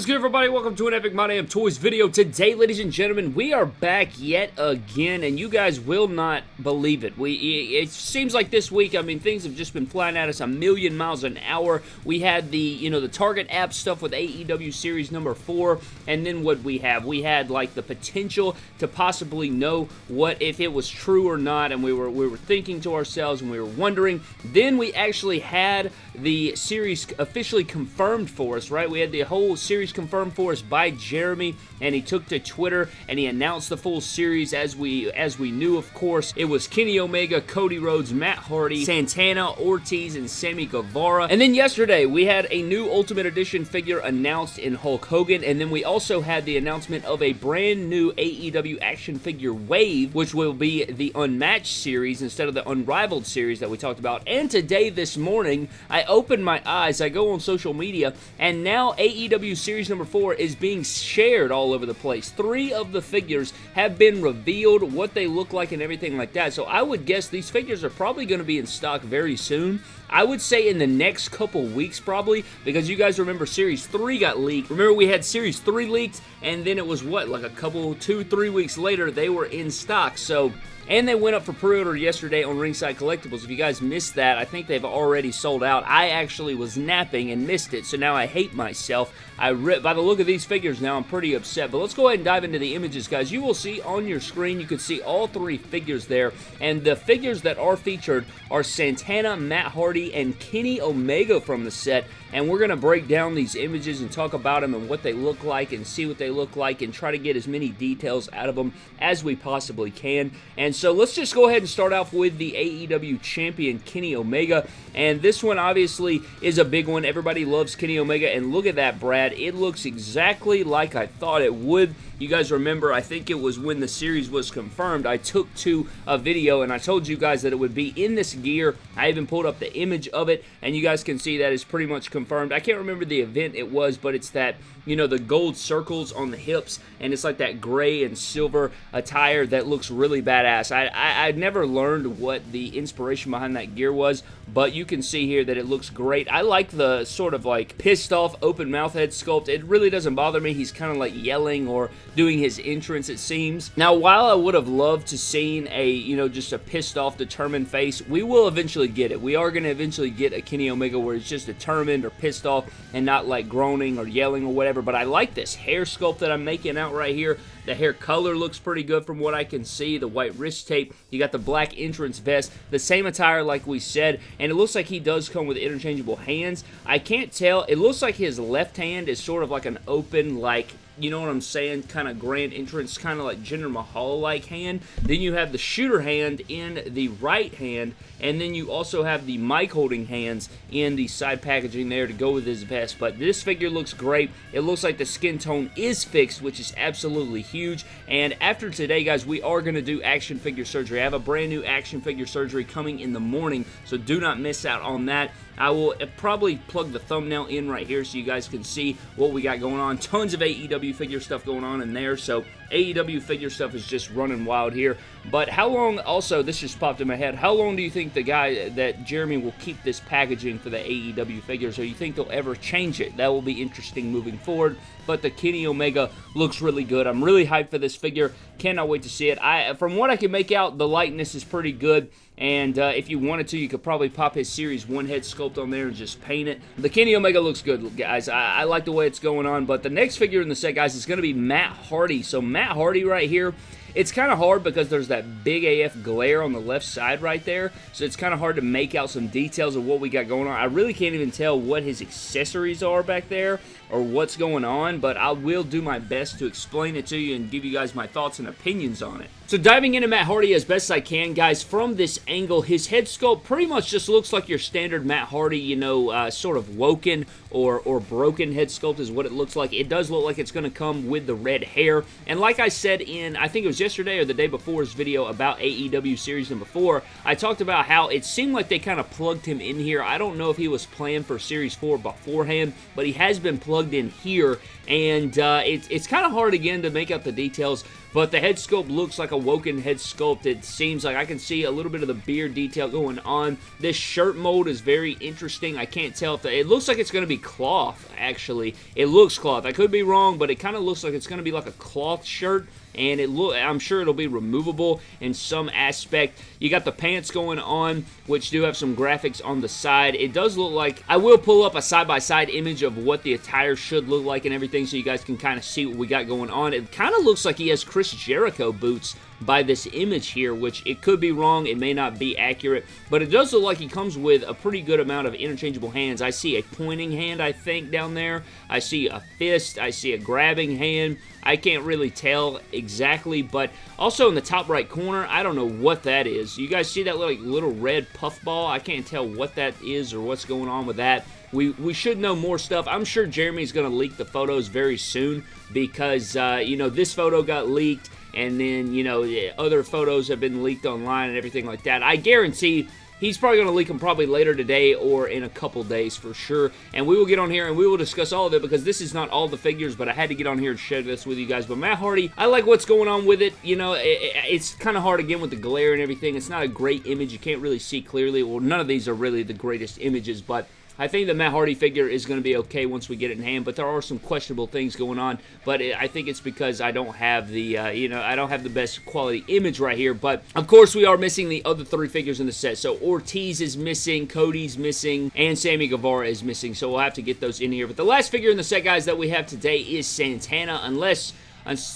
is good, everybody? Welcome to an Epic My Damn Toys video. Today, ladies and gentlemen, we are back yet again, and you guys will not believe it. We It seems like this week, I mean, things have just been flying at us a million miles an hour. We had the, you know, the Target app stuff with AEW Series number 4, and then what we have? We had, like, the potential to possibly know what, if it was true or not, and we were, we were thinking to ourselves, and we were wondering. Then we actually had the series officially confirmed for us, right? We had the whole series confirmed for us by Jeremy, and he took to Twitter and he announced the full series as we as we knew, of course. It was Kenny Omega, Cody Rhodes, Matt Hardy, Santana, Ortiz, and Sammy Guevara. And then yesterday, we had a new Ultimate Edition figure announced in Hulk Hogan, and then we also had the announcement of a brand new AEW action figure wave, which will be the Unmatched series instead of the Unrivaled series that we talked about. And today, this morning, I opened my eyes, I go on social media, and now AEW Series number 4 is being shared all over the place. Three of the figures have been revealed, what they look like and everything like that. So I would guess these figures are probably going to be in stock very soon. I would say in the next couple weeks probably, because you guys remember Series 3 got leaked. Remember we had Series 3 leaked, and then it was what, like a couple, two, three weeks later, they were in stock. So and they went up for pre-order yesterday on Ringside Collectibles. If you guys missed that, I think they've already sold out. I actually was napping and missed it, so now I hate myself. I By the look of these figures now, I'm pretty upset. But let's go ahead and dive into the images, guys. You will see on your screen, you can see all three figures there. And the figures that are featured are Santana, Matt Hardy, and Kenny Omega from the set. And we're going to break down these images and talk about them and what they look like and see what they look like and try to get as many details out of them as we possibly can. And so let's just go ahead and start off with the AEW champion, Kenny Omega. And this one obviously is a big one. Everybody loves Kenny Omega. And look at that, Brad. It looks exactly like I thought it would. You guys remember, I think it was when the series was confirmed, I took to a video and I told you guys that it would be in this gear. I even pulled up the image of it and you guys can see that is pretty much confirmed. I can't remember the event it was, but it's that, you know, the gold circles on the hips and it's like that gray and silver attire that looks really badass. I, I, I never learned what the inspiration behind that gear was, but you can see here that it looks great. I like the sort of like pissed off open mouth head sculpt. It really doesn't bother me. He's kind of like yelling or doing his entrance, it seems. Now, while I would have loved to seen a, you know, just a pissed off, determined face, we will eventually get it. We are going to eventually get a Kenny Omega where he's just determined or pissed off and not like groaning or yelling or whatever, but I like this hair sculpt that I'm making out right here. The hair color looks pretty good from what I can see. The white wrist tape. You got the black entrance vest. The same attire like we said. And it looks like he does come with interchangeable hands. I can't tell. It looks like his left hand is sort of like an open, like you know what I'm saying, kind of grand entrance, kind of like Jinder Mahal-like hand. Then you have the shooter hand in the right hand, and then you also have the mic holding hands in the side packaging there to go with his vest. But this figure looks great. It looks like the skin tone is fixed, which is absolutely huge. And after today, guys, we are going to do action figure surgery. I have a brand new action figure surgery coming in the morning, so do not miss out on that. I will uh, probably plug the thumbnail in right here so you guys can see what we got going on. Tons of AEW figure stuff going on in there, so AEW figure stuff is just running wild here. But how long, also, this just popped in my head, how long do you think the guy, that Jeremy will keep this packaging for the AEW figures, or you think they'll ever change it? That will be interesting moving forward, but the Kenny Omega looks really good. I'm really hyped for this figure. Cannot wait to see it. I, From what I can make out, the likeness is pretty good. And uh, if you wanted to, you could probably pop his Series 1 head sculpt on there and just paint it. The Kenny Omega looks good, guys. I, I like the way it's going on. But the next figure in the set, guys, is going to be Matt Hardy. So Matt Hardy right here it's kind of hard because there's that big AF glare on the left side right there, so it's kind of hard to make out some details of what we got going on. I really can't even tell what his accessories are back there or what's going on, but I will do my best to explain it to you and give you guys my thoughts and opinions on it. So diving into Matt Hardy as best I can, guys, from this angle, his head sculpt pretty much just looks like your standard Matt Hardy, you know, uh, sort of woken or, or broken head sculpt is what it looks like. It does look like it's going to come with the red hair, and like I said in, I think it was yesterday or the day before's video about AEW Series number 4, I talked about how it seemed like they kind of plugged him in here. I don't know if he was planned for Series 4 beforehand, but he has been plugged in here, and uh, it's, it's kind of hard again to make out the details, but the head sculpt looks like a Woken head sculpt. It seems like I can see a little bit of the beard detail going on. This shirt mold is very interesting. I can't tell if the, it looks like it's going to be cloth, actually. It looks cloth. I could be wrong, but it kind of looks like it's going to be like a cloth shirt and it look I'm sure it'll be removable in some aspect. You got the pants going on, which do have some graphics on the side. It does look like I will pull up a side-by-side -side image of what the attire should look like and everything so you guys can kind of see what we got going on. It kind of looks like he has Chris Jericho boots by this image here, which it could be wrong, it may not be accurate, but it does look like he comes with a pretty good amount of interchangeable hands. I see a pointing hand, I think, down there. I see a fist, I see a grabbing hand. I can't really tell exactly, but also in the top right corner, I don't know what that is. You guys see that little, like, little red puffball? I can't tell what that is or what's going on with that. We, we should know more stuff. I'm sure Jeremy's going to leak the photos very soon because, uh, you know, this photo got leaked and then, you know, other photos have been leaked online and everything like that. I guarantee he's probably going to leak them probably later today or in a couple days for sure. And we will get on here and we will discuss all of it because this is not all the figures, but I had to get on here and share this with you guys. But Matt Hardy, I like what's going on with it. You know, it, it's kind of hard again with the glare and everything. It's not a great image. You can't really see clearly. Well, none of these are really the greatest images, but I think the Matt Hardy figure is going to be okay once we get it in hand, but there are some questionable things going on. But I think it's because I don't have the, uh, you know, I don't have the best quality image right here. But of course, we are missing the other three figures in the set. So Ortiz is missing, Cody's missing, and Sammy Guevara is missing. So we'll have to get those in here. But the last figure in the set, guys, that we have today is Santana, unless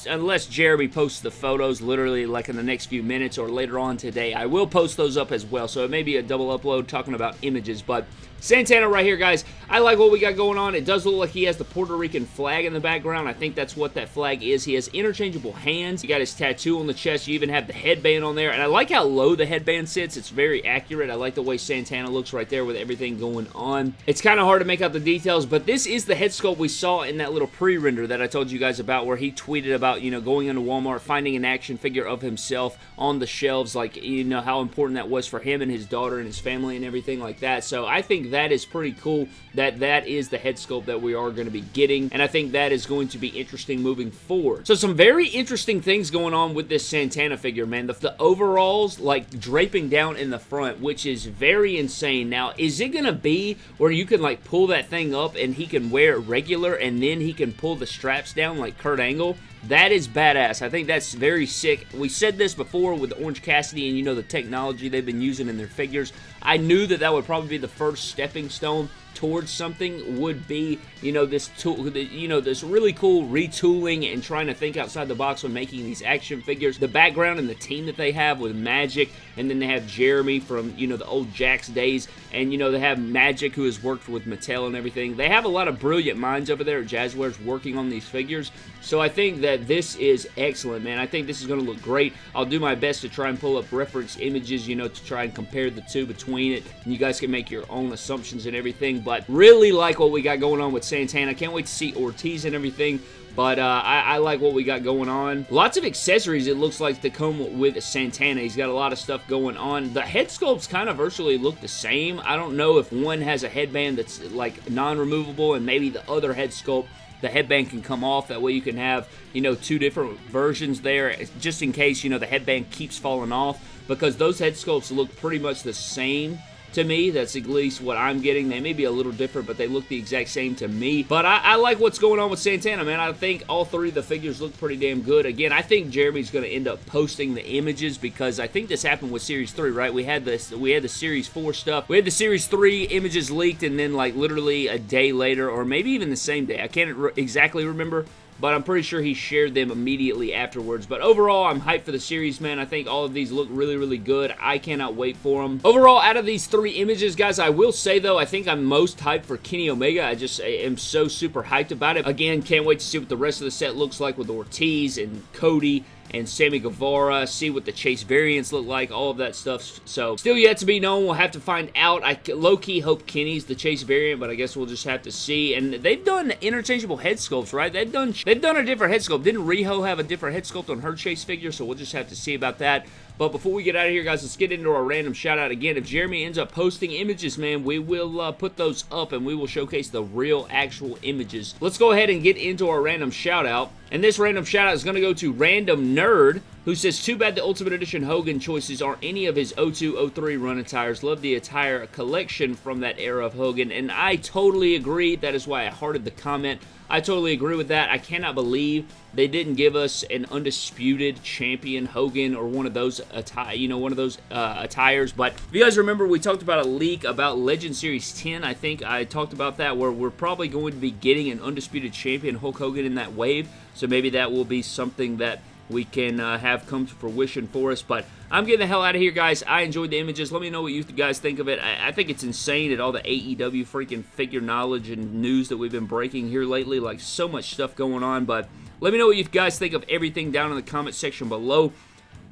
unless Jeremy posts the photos literally like in the next few minutes or later on today. I will post those up as well, so it may be a double upload talking about images, but Santana right here, guys. I like what we got going on. It does look like he has the Puerto Rican flag in the background. I think that's what that flag is. He has interchangeable hands. He got his tattoo on the chest. You even have the headband on there, and I like how low the headband sits. It's very accurate. I like the way Santana looks right there with everything going on. It's kind of hard to make out the details, but this is the head sculpt we saw in that little pre-render that I told you guys about where he tweeted about, you know, going into Walmart, finding an action figure of himself on the shelves, like, you know, how important that was for him and his daughter and his family and everything like that. So I think that is pretty cool that that is the head sculpt that we are going to be getting, and I think that is going to be interesting moving forward. So some very interesting things going on with this Santana figure, man. The, the overalls, like, draping down in the front, which is very insane. Now, is it going to be where you can, like, pull that thing up and he can wear it regular, and then he can pull the straps down like Kurt Angle? That is badass. I think that's very sick. We said this before with Orange Cassidy and, you know, the technology they've been using in their figures. I knew that that would probably be the first stepping stone towards something would be, you know, this tool, you know, this really cool retooling and trying to think outside the box when making these action figures. The background and the team that they have with Magic, and then they have Jeremy from, you know, the old Jakks days, and, you know, they have Magic who has worked with Mattel and everything. They have a lot of brilliant minds over there at Jazwares working on these figures, so I think that this is excellent, man. I think this is going to look great. I'll do my best to try and pull up reference images, you know, to try and compare the two between it, and you guys can make your own assumptions and everything, but really like what we got going on with Santana. Can't wait to see Ortiz and everything. But uh, I, I, like what we got going on. Lots of accessories, it looks like, to come with Santana. He's got a lot of stuff going on. The head sculpts kind of virtually look the same. I don't know if one has a headband that's like non-removable and maybe the other head sculpt the headband can come off. That way you can have, you know, two different versions there just in case, you know, the headband keeps falling off because those head sculpts look pretty much the same to me. That's at least what I'm getting. They may be a little different, but they look the exact same to me. But I, I like what's going on with Santana, man. I think all three of the figures look pretty damn good. Again, I think Jeremy's going to end up posting the images because I think this happened with Series 3, right? We had this, we had the Series 4 stuff. We had the Series 3 images leaked and then like literally a day later or maybe even the same day. I can't re exactly remember but I'm pretty sure he shared them immediately afterwards. But overall, I'm hyped for the series, man. I think all of these look really, really good. I cannot wait for them. Overall, out of these three images, guys, I will say, though, I think I'm most hyped for Kenny Omega. I just am so super hyped about it. Again, can't wait to see what the rest of the set looks like with Ortiz and Cody and Sammy Guevara, see what the Chase variants look like, all of that stuff. So, still yet to be known. We'll have to find out. I low-key hope Kenny's the Chase variant, but I guess we'll just have to see. And they've done interchangeable head sculpts, right? They've done they've done a different head sculpt. Didn't Riho have a different head sculpt on her Chase figure? So we'll just have to see about that. But before we get out of here, guys, let's get into our random shout out again. If Jeremy ends up posting images, man, we will uh, put those up and we will showcase the real, actual images. Let's go ahead and get into our random shout out. And this random shout out is going to go to Random Nerd, who says, Too bad the Ultimate Edition Hogan choices aren't any of his 02 03 run attires. Love the attire collection from that era of Hogan. And I totally agree. That is why I hearted the comment. I totally agree with that. I cannot believe they didn't give us an undisputed champion Hogan or one of those attire, you know, one of those uh, attires. But if you guys remember, we talked about a leak about Legend Series 10. I think I talked about that where we're probably going to be getting an undisputed champion Hulk Hogan in that wave. So maybe that will be something that we can uh, have come to fruition for us. But I'm getting the hell out of here, guys. I enjoyed the images. Let me know what you guys think of it. I, I think it's insane at all the AEW freaking figure knowledge and news that we've been breaking here lately. Like, so much stuff going on. But let me know what you guys think of everything down in the comment section below.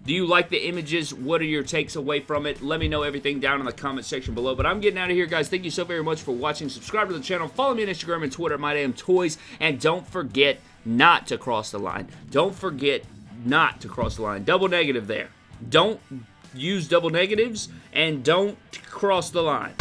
Do you like the images? What are your takes away from it? Let me know everything down in the comment section below. But I'm getting out of here, guys. Thank you so very much for watching. Subscribe to the channel. Follow me on Instagram and Twitter at Toys, And don't forget not to cross the line. Don't forget not to cross the line. Double negative there. Don't use double negatives and don't cross the line.